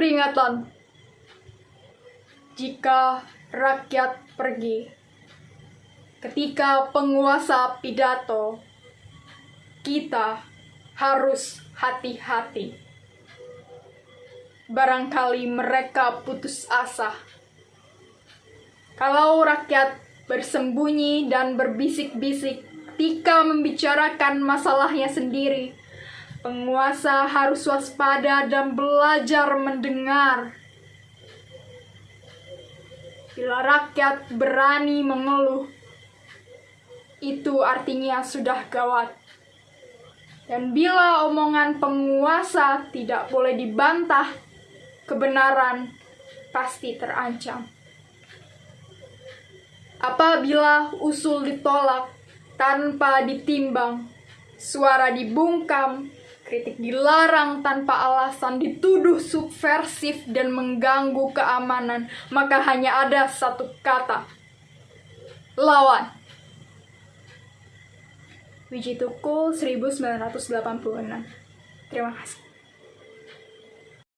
peringatan. Jika rakyat pergi, ketika penguasa pidato, kita harus hati-hati. Barangkali mereka putus asa. Kalau rakyat bersembunyi dan berbisik-bisik ketika membicarakan masalahnya sendiri, penguasa harus waspada dan belajar mendengar. Bila rakyat berani mengeluh, itu artinya sudah gawat. Dan bila omongan penguasa tidak boleh dibantah, kebenaran pasti terancam. Apabila usul ditolak tanpa ditimbang, suara dibungkam, kritik dilarang tanpa alasan, dituduh subversif dan mengganggu keamanan, maka hanya ada satu kata: lawan. Wiji Tukul 1986. Terima kasih.